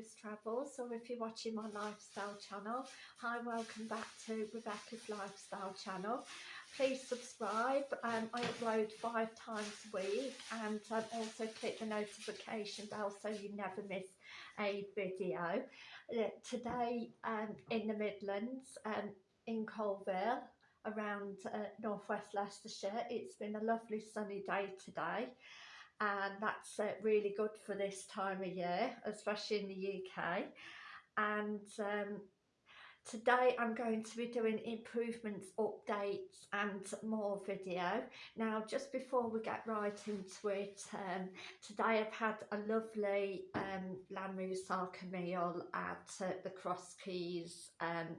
Rebecca's or if you're watching my lifestyle channel hi welcome back to Rebecca's lifestyle channel. Please subscribe um, I upload five times a week and um, also click the notification bell so you never miss a video. Uh, today um, in the Midlands um, in Coalville around uh, northwest Leicestershire it's been a lovely sunny day today and that's uh, really good for this time of year especially in the UK and um, today I'm going to be doing improvements updates and more video. Now just before we get right into it um, today I've had a lovely um, lamb meal at uh, the Cross Keys um,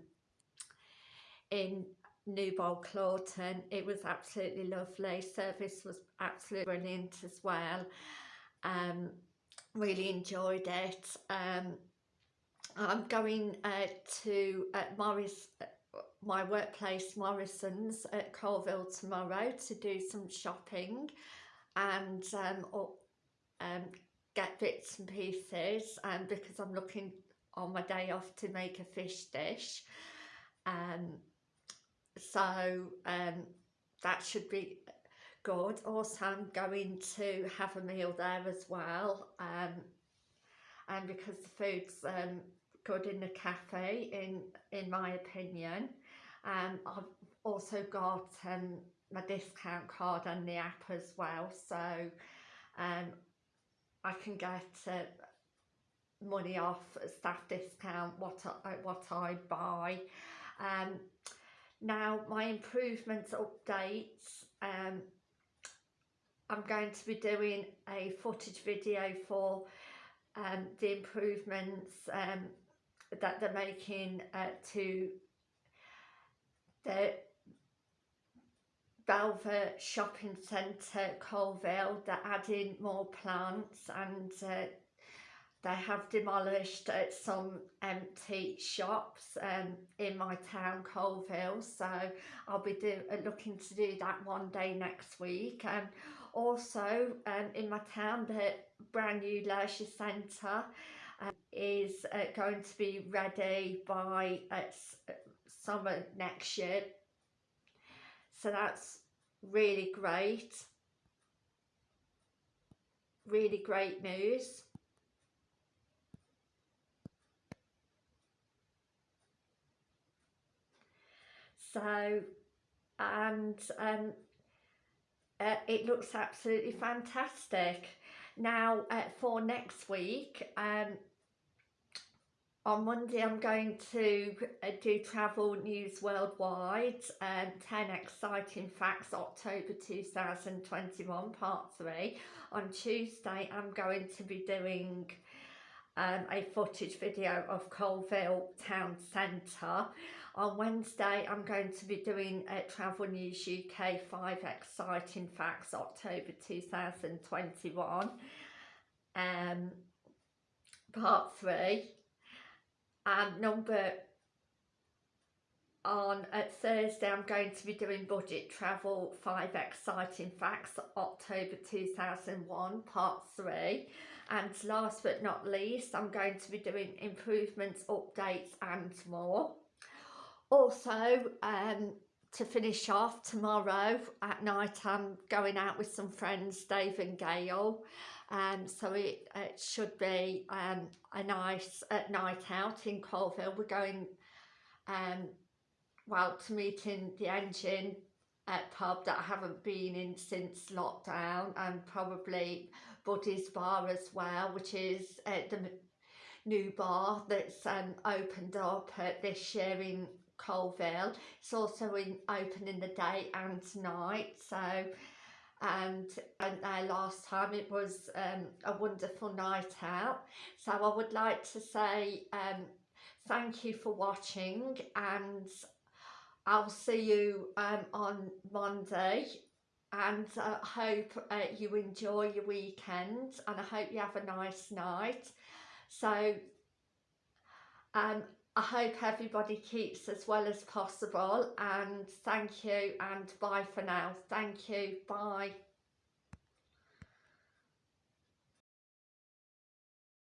in Newbold Coleorton. It was absolutely lovely. Service was absolutely brilliant as well. Um, really enjoyed it. Um, I'm going uh, to uh, Morris, uh, my workplace Morrison's at Coalville tomorrow to do some shopping and um, or, um, get bits and pieces um, because I'm looking on my day off to make a fish dish. Um, so um, that should be good. Also I'm going to have a meal there as well um, and because the food's um, good in the cafe in in my opinion um, I've also got um, my discount card and the app as well. So um, I can get uh, money off staff discount what I, what I buy. Um, now my improvements updates, um, I'm going to be doing a footage video for um, the improvements um, that they're making uh, to the Velvet Shopping Centre, Coalville. They're adding more plants and uh, they have demolished uh, some empty shops um, in my town, Coalville, so I'll be do, uh, looking to do that one day next week. And also um, in my town, the brand new leisure centre uh, is uh, going to be ready by uh, uh, summer next year. So that's really great. Really great news. So and um, uh, it looks absolutely fantastic. Now uh, for next week um, on Monday I'm going to uh, do Travel News Worldwide um, 10 Exciting Facts October 2021 part 3 on Tuesday I'm going to be doing um, a footage video of Coalville Town Centre on Wednesday, I'm going to be doing a Travel News UK 5 Exciting Facts October 2021, um, part 3. And number on Thursday I'm going to be doing budget travel 5 exciting facts October 2001 part 3 and last but not least I'm going to be doing improvements updates and more. Also um, to finish off tomorrow at night I'm going out with some friends Dave and Gail. Um, so it, it should be um, a nice uh, night out in Coalville. we're going um, well to meeting the engine at pub that I haven't been in since lockdown and probably Buddy's bar as well which is uh, the new bar that's um, opened up uh, this year in Coalville. It's also in, open in the day and night. So, and, and uh, last time it was um, a wonderful night out. So I would like to say um, thank you for watching and I'll see you um, on Monday and I uh, hope uh, you enjoy your weekend and I hope you have a nice night. So um, I hope everybody keeps as well as possible and thank you and bye for now. Thank you. Bye.